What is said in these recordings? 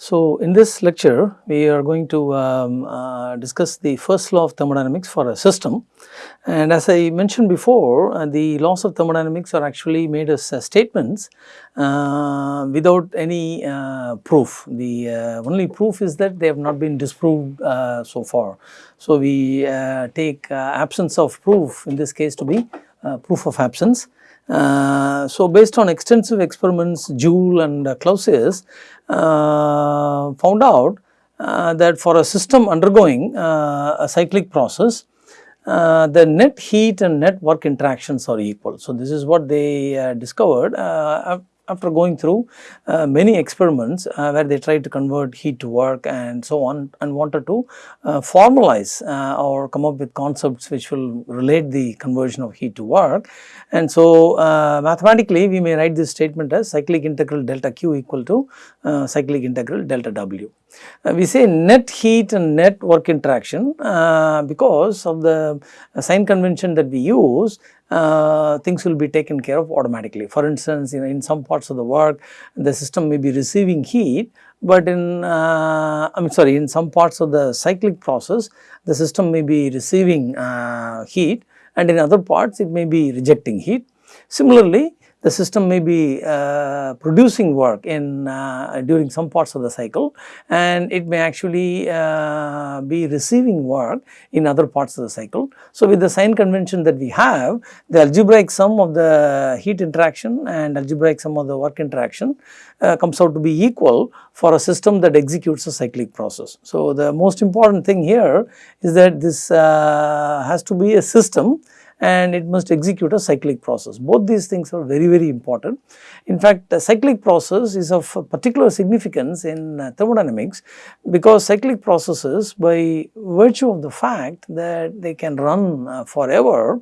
So, in this lecture we are going to um, uh, discuss the first law of thermodynamics for a system and as I mentioned before uh, the laws of thermodynamics are actually made as uh, statements uh, without any uh, proof. The uh, only proof is that they have not been disproved so far. So, we take absence of proof in this case to be proof of absence uh, so, based on extensive experiments Joule and uh, Clausius uh, found out uh, that for a system undergoing uh, a cyclic process the net heat and net work interactions are equal. So, this is what they discovered after going through uh, many experiments uh, where they tried to convert heat to work and so on and wanted to uh, formalize uh, or come up with concepts which will relate the conversion of heat to work. And so, uh, mathematically we may write this statement as cyclic integral delta Q equal to uh, cyclic integral delta W. we say net heat and net work interaction because of the sign convention that we use uh, things will be taken care of automatically. For instance, you know, in some parts of the work the system may be receiving heat, but in uh, I am sorry in some parts of the cyclic process the system may be receiving uh, heat and in other parts it may be rejecting heat. Similarly, the system may be uh, producing work in uh, during some parts of the cycle and it may actually uh, be receiving work in other parts of the cycle. So, with the sign convention that we have the algebraic sum of the heat interaction and algebraic sum of the work interaction uh, comes out to be equal for a system that executes a cyclic process. So, the most important thing here is that this uh, has to be a system and it must execute a cyclic process. Both these things are very very important. In fact, the cyclic process is of particular significance in uh, thermodynamics because cyclic processes by virtue of the fact that they can run uh, forever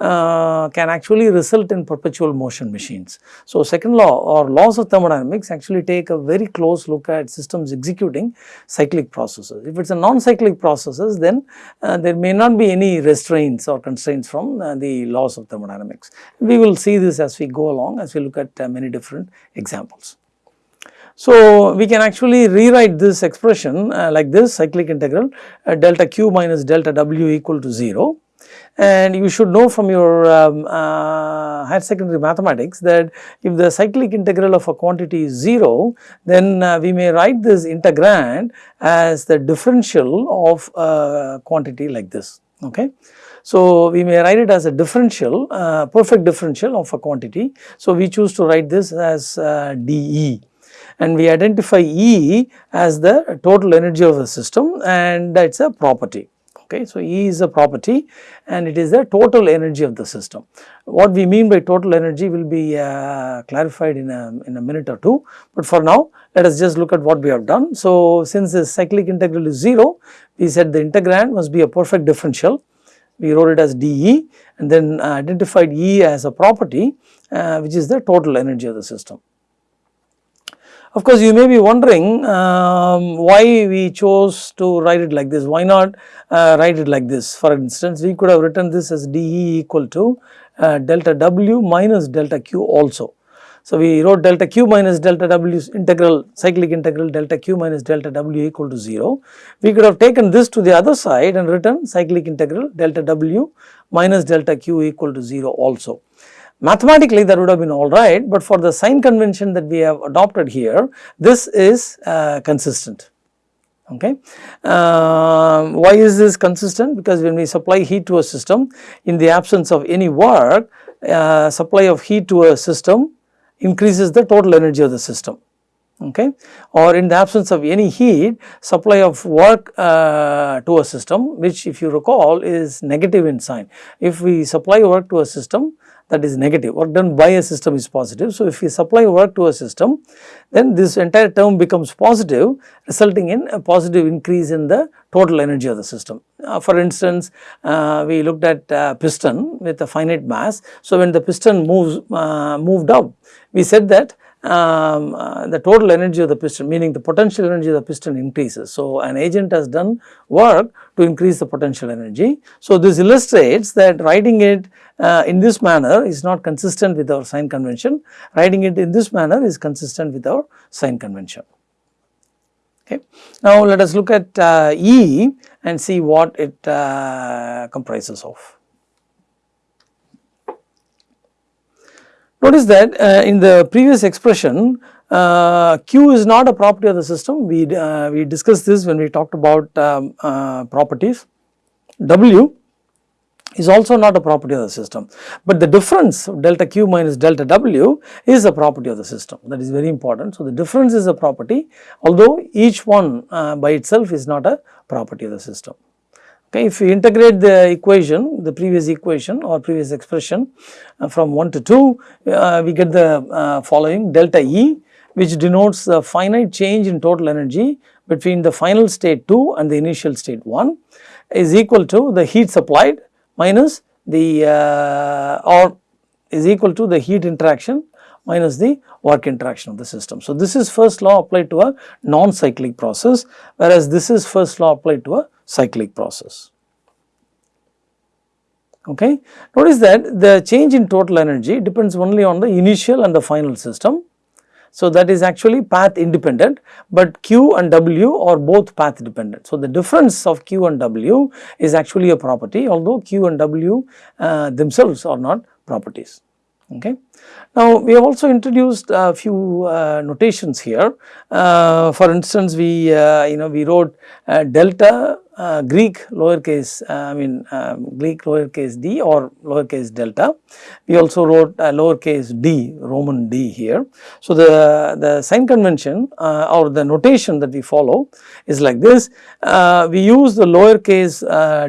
uh, can actually result in perpetual motion machines. So, second law or laws of thermodynamics actually take a very close look at systems executing cyclic processes. If it is a non-cyclic processes then uh, there may not be any restraints or constraints from uh, the laws of thermodynamics. We will see this as we go along as we look at uh, many different examples. So, we can actually rewrite this expression uh, like this cyclic integral uh, delta q minus delta w equal to 0 and you should know from your um, uh, higher secondary mathematics that if the cyclic integral of a quantity is 0 then uh, we may write this integrand as the differential of a quantity like this okay. So, we may write it as a differential uh, perfect differential of a quantity. So, we choose to write this as uh, dE and we identify E as the total energy of the system and that is a property okay. So, E is a property and it is the total energy of the system. What we mean by total energy will be uh, clarified in a, in a minute or two, but for now let us just look at what we have done. So, since the cyclic integral is 0, we said the integrand must be a perfect differential, we wrote it as dE and then uh, identified E as a property uh, which is the total energy of the system. Of course, you may be wondering um, why we chose to write it like this, why not uh, write it like this. For instance, we could have written this as dE equal to uh, delta W minus delta Q also. So, we wrote delta Q minus delta W integral cyclic integral delta Q minus delta W equal to 0. We could have taken this to the other side and written cyclic integral delta W minus delta Q equal to 0 also. Mathematically that would have been alright, but for the sign convention that we have adopted here, this is uh, consistent. Okay. Uh, why is this consistent? Because when we supply heat to a system, in the absence of any work, uh, supply of heat to a system increases the total energy of the system okay or in the absence of any heat supply of work uh, to a system which if you recall is negative in sign if we supply work to a system that is negative work done by a system is positive. So, if we supply work to a system then this entire term becomes positive resulting in a positive increase in the total energy of the system. Uh, for instance, uh, we looked at uh, piston with a finite mass. So, when the piston moves uh, moved up we said that um, uh, the total energy of the piston meaning the potential energy of the piston increases. So, an agent has done work to increase the potential energy. So, this illustrates that writing it uh, in this manner is not consistent with our sign convention, writing it in this manner is consistent with our sign convention. Okay. Now, let us look at uh, E and see what it uh, comprises of. Notice that uh, in the previous expression uh, Q is not a property of the system we, uh, we discussed this when we talked about um, uh, properties. W is also not a property of the system, but the difference delta q minus delta w is a property of the system that is very important. So, the difference is a property although each one uh, by itself is not a property of the system. Okay, if we integrate the equation the previous equation or previous expression uh, from 1 to 2 uh, we get the uh, following delta E which denotes the finite change in total energy between the final state 2 and the initial state 1 is equal to the heat supplied minus the uh, or is equal to the heat interaction minus the work interaction of the system. So, this is first law applied to a non-cyclic process whereas this is first law applied to a cyclic process. Okay. Notice that the change in total energy depends only on the initial and the final system so, that is actually path independent, but Q and W are both path dependent. So, the difference of Q and W is actually a property although Q and W uh, themselves are not properties. Okay. Now, we have also introduced a few uh, notations here. Uh, for instance, we uh, you know we wrote uh, delta uh, Greek lowercase uh, I mean um, Greek lowercase d or lowercase delta. We also wrote lowercase d Roman d here. So, the, the sign convention or the notation that we follow is like this. we use the lowercase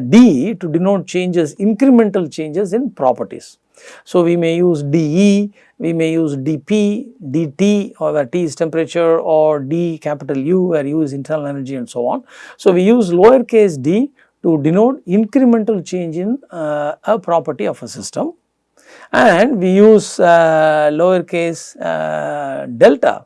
d to denote changes incremental changes in properties. So, we may use dE, we may use dP, dt or where T is temperature or d capital U where U is internal energy and so on. So, we use lowercase d to denote incremental change in uh, a property of a system. And we use uh, lowercase uh, delta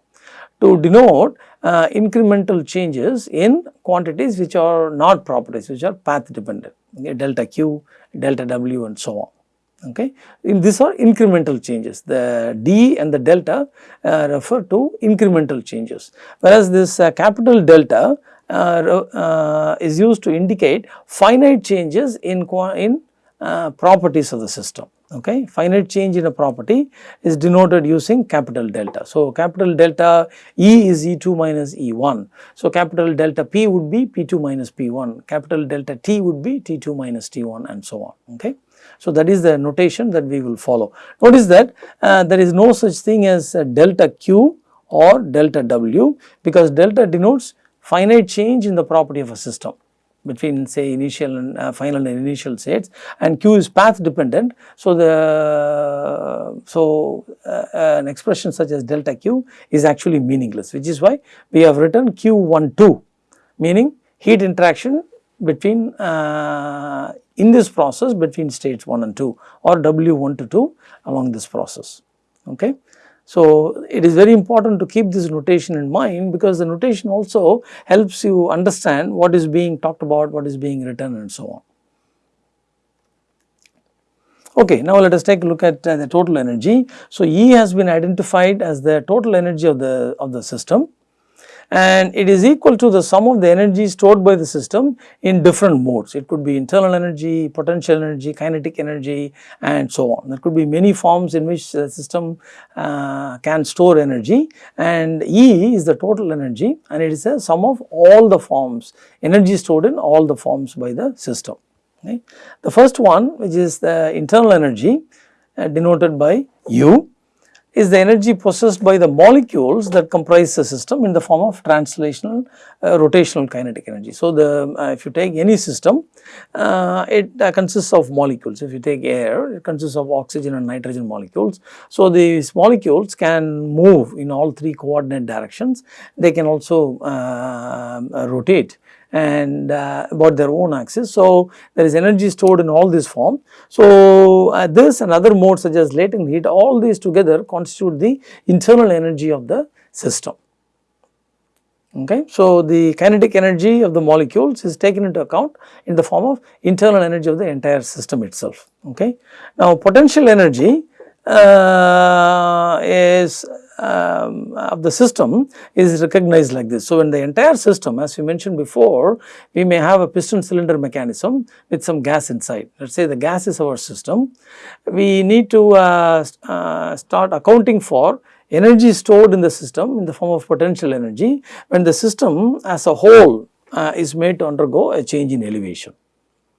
to denote uh, incremental changes in quantities which are not properties which are path dependent. Okay, delta q, delta w and so on okay. In these are incremental changes the d and the delta uh, refer to incremental changes whereas this uh, capital delta uh, uh is used to indicate finite changes in, in uh, properties of the system okay. Finite change in a property is denoted using capital delta. So, capital delta E is E2 minus E1. So, capital delta P would be P2 minus P1, capital delta T would be T2 minus T1 and so on okay. So, that is the notation that we will follow. Notice that uh, there is no such thing as delta q or delta w because delta denotes finite change in the property of a system between say initial and uh, final and initial states and q is path dependent. So, the so uh, an expression such as delta q is actually meaningless which is why we have written q12 meaning heat interaction between uh, in this process between states 1 and 2 or W1 to 2 along this process. Okay. So, it is very important to keep this notation in mind because the notation also helps you understand what is being talked about, what is being written and so on. Okay, now let us take a look at uh, the total energy. So, E has been identified as the total energy of the of the system and it is equal to the sum of the energy stored by the system in different modes. It could be internal energy, potential energy, kinetic energy and so on. There could be many forms in which the system uh, can store energy and E is the total energy and it is a sum of all the forms, energy stored in all the forms by the system. Okay. The first one which is the internal energy uh, denoted by U is the energy possessed by the molecules that comprise the system in the form of translational uh, rotational kinetic energy. So, the uh, if you take any system uh, it uh, consists of molecules if you take air it consists of oxygen and nitrogen molecules. So, these molecules can move in all three coordinate directions they can also uh, rotate and uh, about their own axis. So, there is energy stored in all this form. So, uh, this and other modes such as latent heat all these together constitute the internal energy of the system. Okay. So, the kinetic energy of the molecules is taken into account in the form of internal energy of the entire system itself. Okay. Now, potential energy uh, is um, of the system is recognized like this. So, when the entire system as we mentioned before we may have a piston cylinder mechanism with some gas inside let us say the gas is our system we need to uh, uh, start accounting for energy stored in the system in the form of potential energy when the system as a whole uh, is made to undergo a change in elevation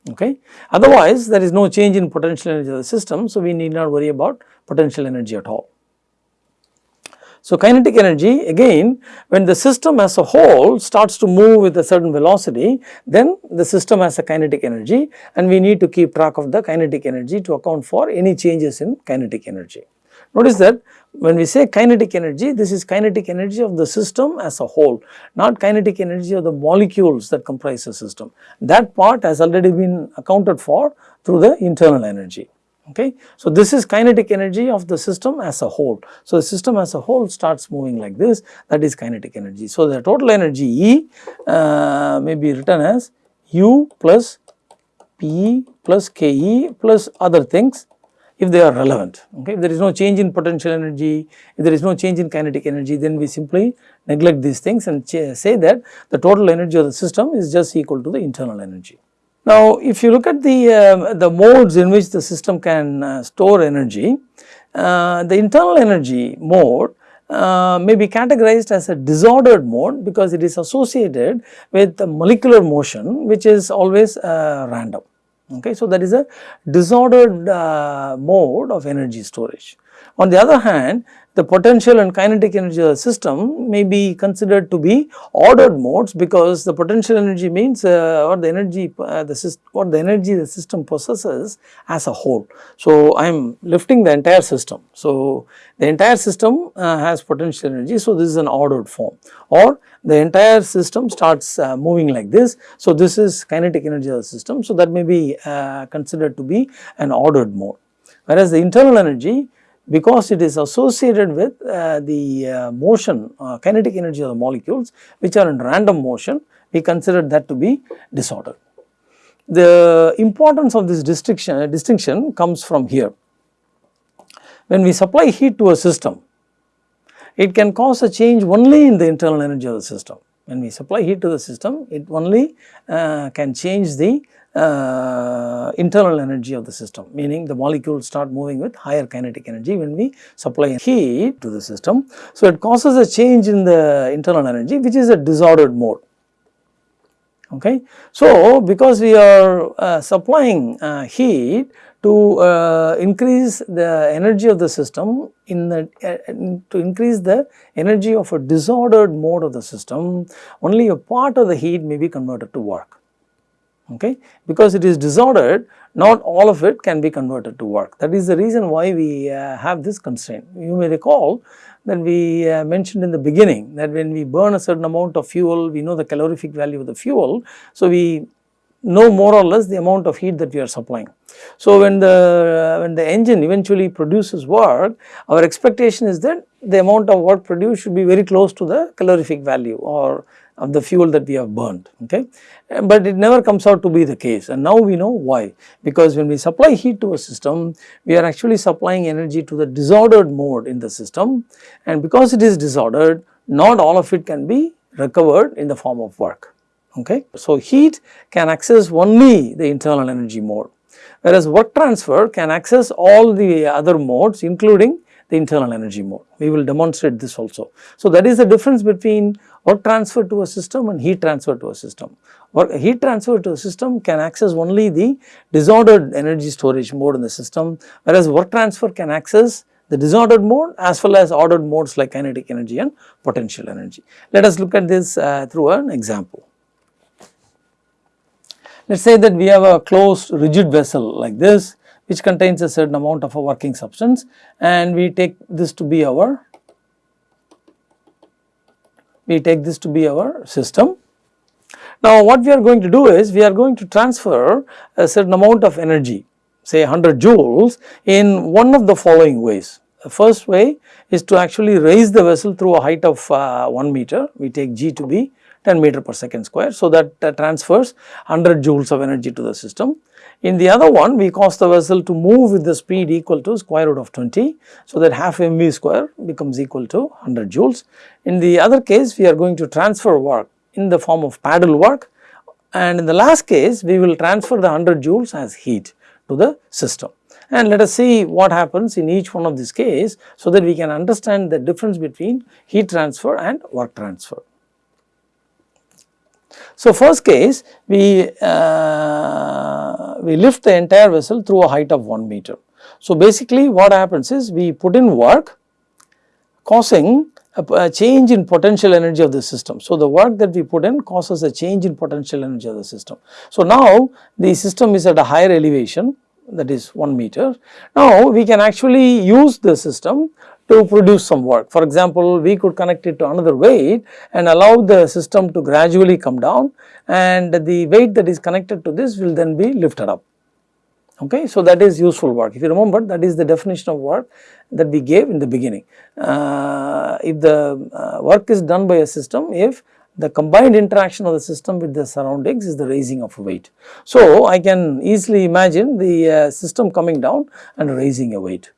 okay. Otherwise there is no change in potential energy of the system so we need not worry about potential energy at all. So, kinetic energy again when the system as a whole starts to move with a certain velocity then the system has a kinetic energy and we need to keep track of the kinetic energy to account for any changes in kinetic energy. Notice that when we say kinetic energy this is kinetic energy of the system as a whole not kinetic energy of the molecules that comprise the system that part has already been accounted for through the internal energy okay. So, this is kinetic energy of the system as a whole. So, the system as a whole starts moving like this that is kinetic energy. So, the total energy E uh, may be written as U plus P plus Ke plus other things if they are relevant okay. If there is no change in potential energy, if there is no change in kinetic energy then we simply neglect these things and say that the total energy of the system is just equal to the internal energy. Now, if you look at the, uh, the modes in which the system can uh, store energy, uh, the internal energy mode uh, may be categorized as a disordered mode because it is associated with the molecular motion which is always uh, random. Okay, so that is a disordered uh, mode of energy storage. On the other hand, the potential and kinetic energy of the system may be considered to be ordered modes because the potential energy means uh, what the energy uh, the system what the energy the system possesses as a whole. So, I am lifting the entire system. So, the entire system uh, has potential energy. So, this is an ordered form or the entire system starts uh, moving like this. So, this is kinetic energy of the system. So, that may be uh, considered to be an ordered mode whereas the internal energy because it is associated with uh, the uh, motion uh, kinetic energy of the molecules which are in random motion we consider that to be disorder. The importance of this distinction, distinction comes from here. When we supply heat to a system it can cause a change only in the internal energy of the system. When we supply heat to the system it only uh, can change the uh, internal energy of the system meaning the molecules start moving with higher kinetic energy when we supply heat to the system. So, it causes a change in the internal energy which is a disordered mode. Okay. So, because we are uh, supplying uh, heat to uh, increase the energy of the system in the uh, to increase the energy of a disordered mode of the system only a part of the heat may be converted to work okay. Because it is disordered not all of it can be converted to work that is the reason why we uh, have this constraint. You may recall that we uh, mentioned in the beginning that when we burn a certain amount of fuel we know the calorific value of the fuel. So, we know more or less the amount of heat that we are supplying. So, when the uh, when the engine eventually produces work our expectation is that the amount of work produced should be very close to the calorific value or of the fuel that we have burned okay. Eh, but it never comes out to be the case and now we know why because when we supply heat to a system we are actually supplying energy to the disordered mode in the system and because it is disordered not all of it can be recovered in the form of work okay. So, heat can access only the internal energy mode whereas work transfer can access all the other modes including the internal energy mode. We will demonstrate this also. So, that is the difference between work transfer to a system and heat transfer to a system. Work, heat transfer to a system can access only the disordered energy storage mode in the system whereas work transfer can access the disordered mode as well as ordered modes like kinetic energy and potential energy. Let us look at this uh, through an example. Let us say that we have a closed rigid vessel like this which contains a certain amount of a working substance and we take this to be our we take this to be our system. Now what we are going to do is we are going to transfer a certain amount of energy say 100 joules in one of the following ways. The first way is to actually raise the vessel through a height of uh, 1 meter we take g to be 10 meter per second square. So, that uh, transfers 100 joules of energy to the system. In the other one we cause the vessel to move with the speed equal to square root of 20. So, that half mv square becomes equal to 100 joules. In the other case we are going to transfer work in the form of paddle work and in the last case we will transfer the 100 joules as heat to the system. And let us see what happens in each one of these case so that we can understand the difference between heat transfer and work transfer. So, first case we, uh, we lift the entire vessel through a height of 1 meter. So, basically what happens is we put in work causing a, a, change in potential energy of the system. So, the work that we put in causes a change in potential energy of the system. So, now the system is at a higher elevation that is 1 meter. Now, we can actually use the system to produce some work. For example, we could connect it to another weight and allow the system to gradually come down and the weight that is connected to this will then be lifted up. Okay, so that is useful work. If you remember that is the definition of work that we gave in the beginning. Uh, if the uh, work is done by a system, if the combined interaction of the system with the surroundings is the raising of a weight. So, I can easily imagine the uh, system coming down and raising a weight.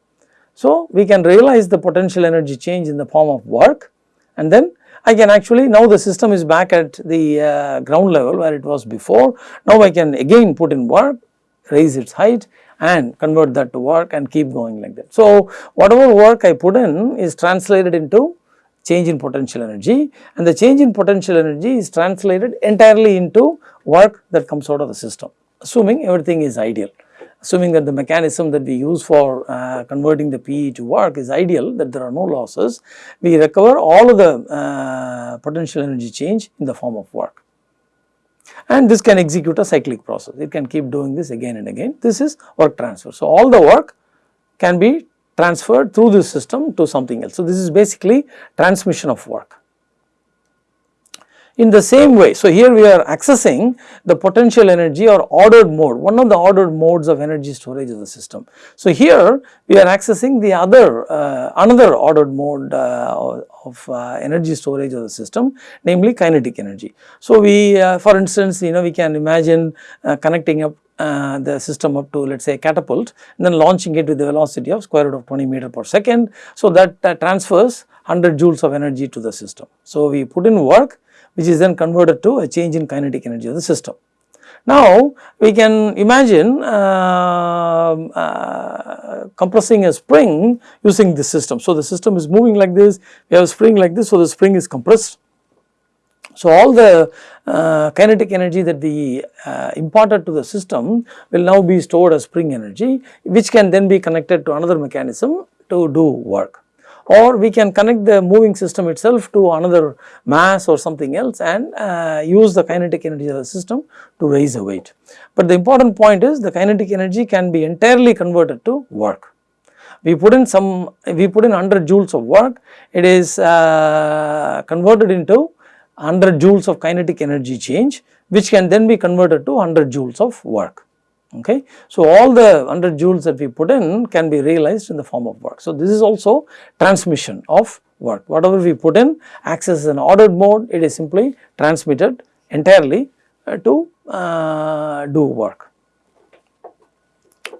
So, we can realize the potential energy change in the form of work and then I can actually now the system is back at the uh, ground level where it was before. Now I can again put in work, raise its height and convert that to work and keep going like that. So, whatever work I put in is translated into change in potential energy and the change in potential energy is translated entirely into work that comes out of the system assuming everything is ideal assuming that the mechanism that we use for uh, converting the PE to work is ideal that there are no losses, we recover all of the uh, potential energy change in the form of work. And this can execute a cyclic process, it can keep doing this again and again, this is work transfer. So, all the work can be transferred through this system to something else. So, this is basically transmission of work in the same way. So, here we are accessing the potential energy or ordered mode, one of the ordered modes of energy storage of the system. So, here we are accessing the other uh, another ordered mode uh, of uh, energy storage of the system namely kinetic energy. So, we uh, for instance you know we can imagine uh, connecting up uh, the system up to let us say catapult and then launching it with the velocity of square root of 20 meter per second. So, that transfers 100 joules of energy to the system. So, we put in work which is then converted to a change in kinetic energy of the system. Now, we can imagine uh, uh, compressing a spring using this system. So, the system is moving like this, we have a spring like this, so the spring is compressed. So, all the uh, kinetic energy that we uh, imparted to the system will now be stored as spring energy, which can then be connected to another mechanism to do work or we can connect the moving system itself to another mass or something else and uh, use the kinetic energy of the system to raise a weight. But the important point is the kinetic energy can be entirely converted to work. We put in some, we put in 100 joules of work, it is uh, converted into 100 joules of kinetic energy change which can then be converted to 100 joules of work okay. So, all the 100 joules that we put in can be realized in the form of work. So, this is also transmission of work whatever we put in acts as an ordered mode it is simply transmitted entirely uh, to uh, do work.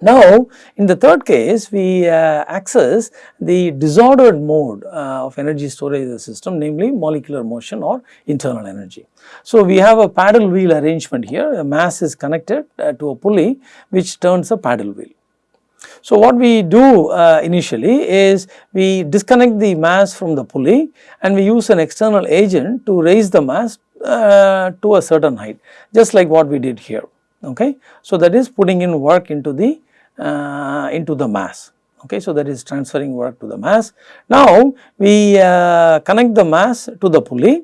Now, in the third case we uh, access the disordered mode uh, of energy storage of the system namely molecular motion or internal energy. So, we have a paddle wheel arrangement here a mass is connected uh, to a pulley which turns a paddle wheel. So, what we do uh, initially is we disconnect the mass from the pulley and we use an external agent to raise the mass uh, to a certain height just like what we did here okay. So, that is putting in work into the uh, into the mass okay. So, that is transferring work to the mass. Now, we uh, connect the mass to the pulley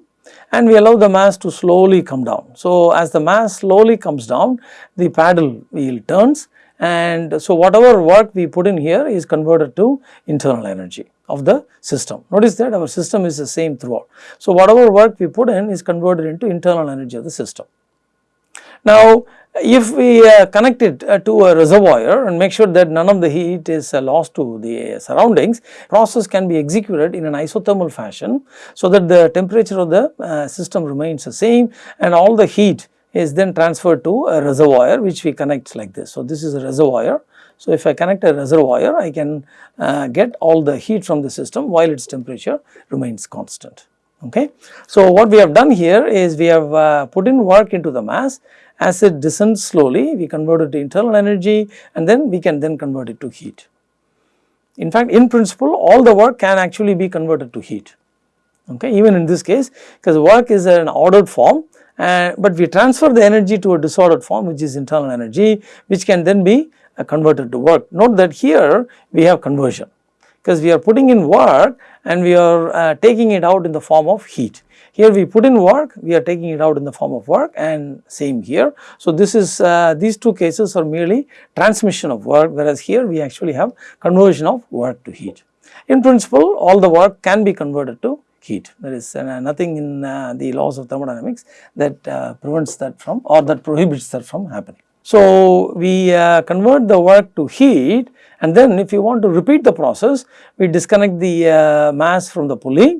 and we allow the mass to slowly come down. So, as the mass slowly comes down the paddle wheel turns and so whatever work we put in here is converted to internal energy of the system. Notice that our system is the same throughout. So, whatever work we put in is converted into internal energy of the system. Now, if we uh, connect it uh, to a reservoir and make sure that none of the heat is uh, lost to the surroundings, process can be executed in an isothermal fashion so that the temperature of the uh, system remains the same and all the heat is then transferred to a reservoir which we connect like this. So, this is a reservoir. So, if I connect a reservoir I can uh, get all the heat from the system while its temperature remains constant. Okay. So, what we have done here is we have uh, put in work into the mass as it descends slowly we convert it to internal energy and then we can then convert it to heat. In fact, in principle all the work can actually be converted to heat okay even in this case because work is an ordered form uh, but we transfer the energy to a disordered form which is internal energy which can then be uh, converted to work. Note that here we have conversion because we are putting in work and we are uh, taking it out in the form of heat. Here we put in work, we are taking it out in the form of work and same here. So, this is uh, these two cases are merely transmission of work whereas here we actually have conversion of work to heat. In principle all the work can be converted to heat. There is uh, nothing in uh, the laws of thermodynamics that uh, prevents that from or that prohibits that from happening. So, we uh, convert the work to heat and then if you want to repeat the process, we disconnect the uh, mass from the pulley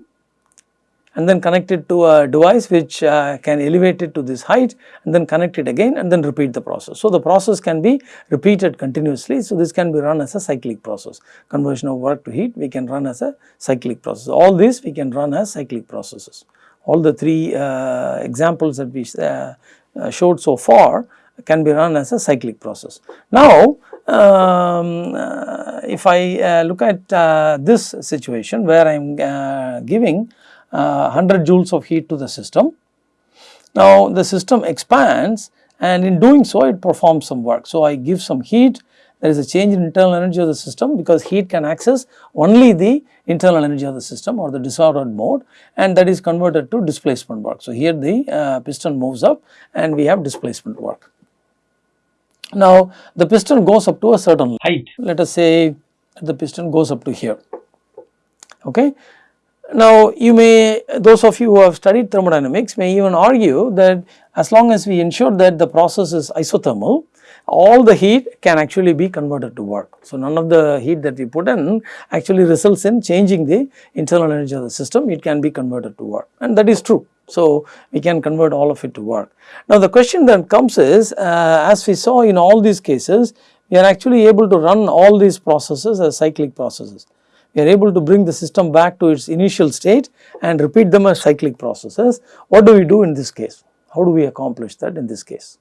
and then connect it to a device which uh, can elevate it to this height and then connect it again and then repeat the process. So, the process can be repeated continuously. So, this can be run as a cyclic process conversion of work to heat we can run as a cyclic process all these we can run as cyclic processes. All the three uh, examples that we uh, uh, showed so far can be run as a cyclic process. Now, um, uh, if I uh, look at this situation where I am uh, 100 joules of heat to the system. Now, the system expands and in doing so it performs some work. So, I give some heat there is a change in internal energy of the system because heat can access only the internal energy of the system or the disordered mode and that is converted to displacement work. So, here the uh, piston moves up and we have displacement work. Now, the piston goes up to a certain height let us say the piston goes up to here okay. Now, you may those of you who have studied thermodynamics may even argue that as long as we ensure that the process is isothermal, all the heat can actually be converted to work. So, none of the heat that we put in actually results in changing the internal energy of the system, it can be converted to work and that is true. So, we can convert all of it to work. Now, the question that comes is uh, as we saw in all these cases, we are actually able to run all these processes as cyclic processes we are able to bring the system back to its initial state and repeat them as cyclic processes. What do we do in this case? How do we accomplish that in this case?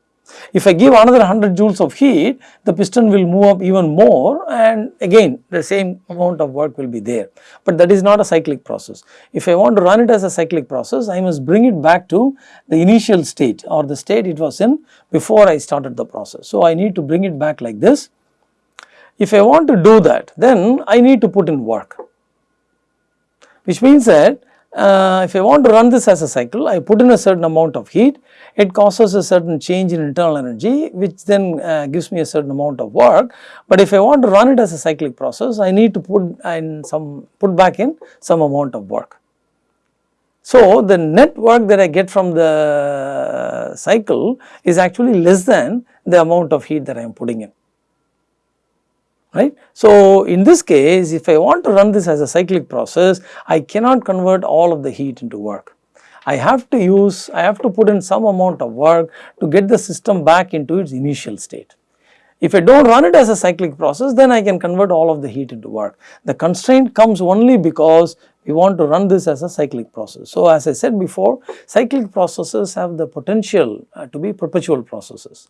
If I give another 100 joules of heat, the piston will move up even more and again the same amount of work will be there, but that is not a cyclic process. If I want to run it as a cyclic process, I must bring it back to the initial state or the state it was in before I started the process. So, I need to bring it back like this if I want to do that then I need to put in work. Which means that uh, if I want to run this as a cycle I put in a certain amount of heat. It causes a certain change in internal energy which then uh, gives me a certain amount of work. But if I want to run it as a cyclic process I need to put in some put back in some amount of work. So, the net work that I get from the cycle is actually less than the amount of heat that I am putting in right. So, in this case if I want to run this as a cyclic process I cannot convert all of the heat into work. I have to use I have to put in some amount of work to get the system back into its initial state. If I do not run it as a cyclic process then I can convert all of the heat into work. The constraint comes only because we want to run this as a cyclic process. So, as I said before cyclic processes have the potential uh, to be perpetual processes.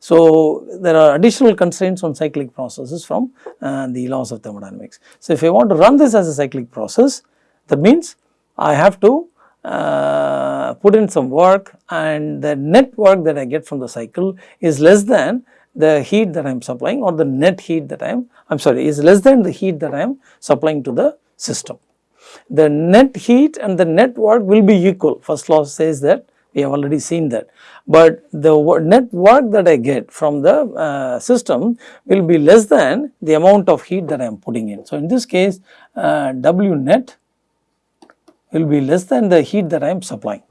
So, there are additional constraints on cyclic processes from uh, the laws of thermodynamics. So, if I want to run this as a cyclic process that means I have to uh, put in some work and the net work that I get from the cycle is less than the heat that I am supplying or the net heat that I am, I am sorry is less than the heat that I am supplying to the system. The net heat and the net work will be equal first law says that we have already seen that. But the net work that I get from the uh, system will be less than the amount of heat that I am putting in. So, in this case uh, W net will be less than the heat that I am supplying.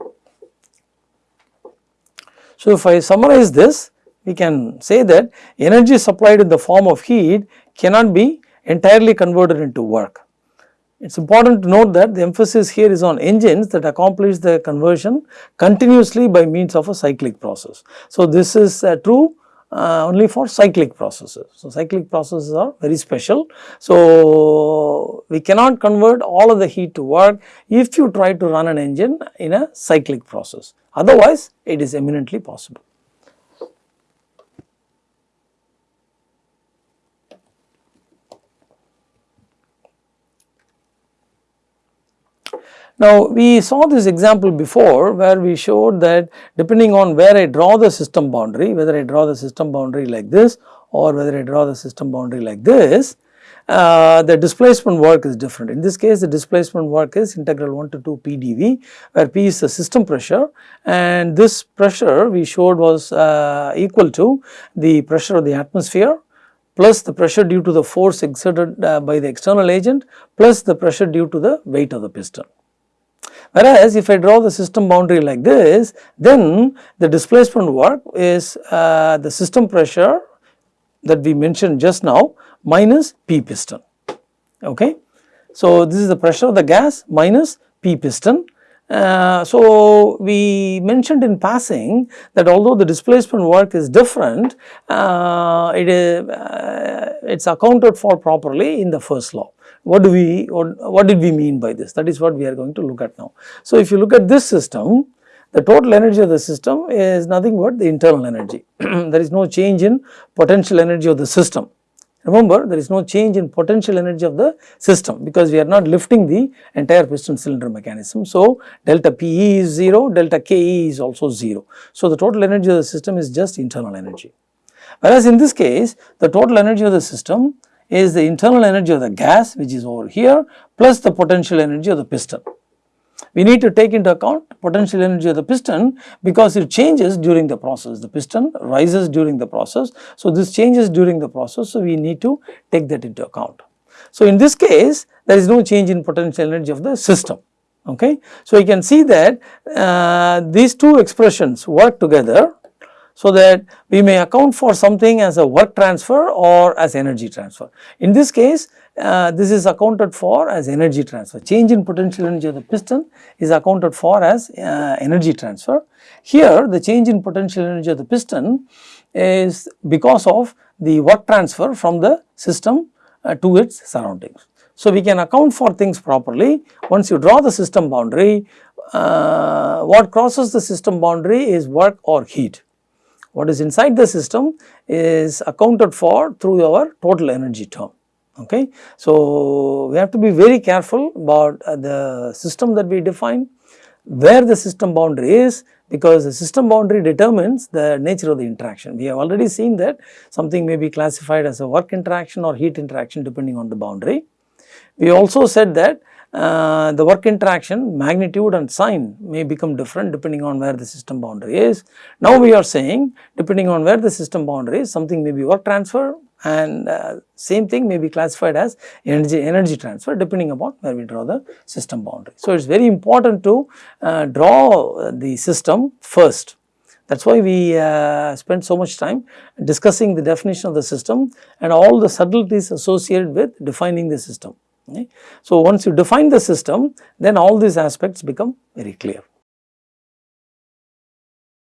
So, if I summarize this we can say that energy supplied in the form of heat cannot be entirely converted into work. It is important to note that the emphasis here is on engines that accomplish the conversion continuously by means of a cyclic process. So, this is uh, true uh, only for cyclic processes. So, cyclic processes are very special. So, we cannot convert all of the heat to work if you try to run an engine in a cyclic process otherwise it is eminently possible. Now, we saw this example before where we showed that depending on where I draw the system boundary, whether I draw the system boundary like this or whether I draw the system boundary like this, uh, the displacement work is different. In this case, the displacement work is integral 1 to 2 PdV, where p is the system pressure and this pressure we showed was uh, equal to the pressure of the atmosphere plus the pressure due to the force exerted uh, by the external agent plus the pressure due to the weight of the piston. Whereas if I draw the system boundary like this, then the displacement work is uh, the system pressure that we mentioned just now minus P piston. Okay. So, this is the pressure of the gas minus P piston. Uh, so, we mentioned in passing that although the displacement work is different, uh, it is uh, it's accounted for properly in the first law. What do we, what, what did we mean by this? That is what we are going to look at now. So, if you look at this system, the total energy of the system is nothing but the internal energy. there is no change in potential energy of the system. Remember, there is no change in potential energy of the system because we are not lifting the entire piston cylinder mechanism. So, delta PE is 0, delta KE is also 0. So, the total energy of the system is just internal energy. Whereas, in this case, the total energy of the system is the internal energy of the gas which is over here plus the potential energy of the piston. We need to take into account potential energy of the piston because it changes during the process. The piston rises during the process. So, this changes during the process. So, we need to take that into account. So, in this case there is no change in potential energy of the system. Okay. So, you can see that uh, these two expressions work together so that we may account for something as a work transfer or as energy transfer. In this case, uh, this is accounted for as energy transfer. Change in potential energy of the piston is accounted for as uh, energy transfer. Here, the change in potential energy of the piston is because of the work transfer from the system uh, to its surroundings. So, we can account for things properly. Once you draw the system boundary, uh, what crosses the system boundary is work or heat what is inside the system is accounted for through our total energy term. Okay. So, we have to be very careful about uh, the system that we define, where the system boundary is because the system boundary determines the nature of the interaction. We have already seen that something may be classified as a work interaction or heat interaction depending on the boundary. We also said that uh, the work interaction magnitude and sign may become different depending on where the system boundary is. Now we are saying depending on where the system boundary is something may be work transfer and uh, same thing may be classified as energy energy transfer depending upon where we draw the system boundary. So, it is very important to uh, draw the system first that is why we uh, spend so much time discussing the definition of the system and all the subtleties associated with defining the system. Okay. So, once you define the system then all these aspects become very clear.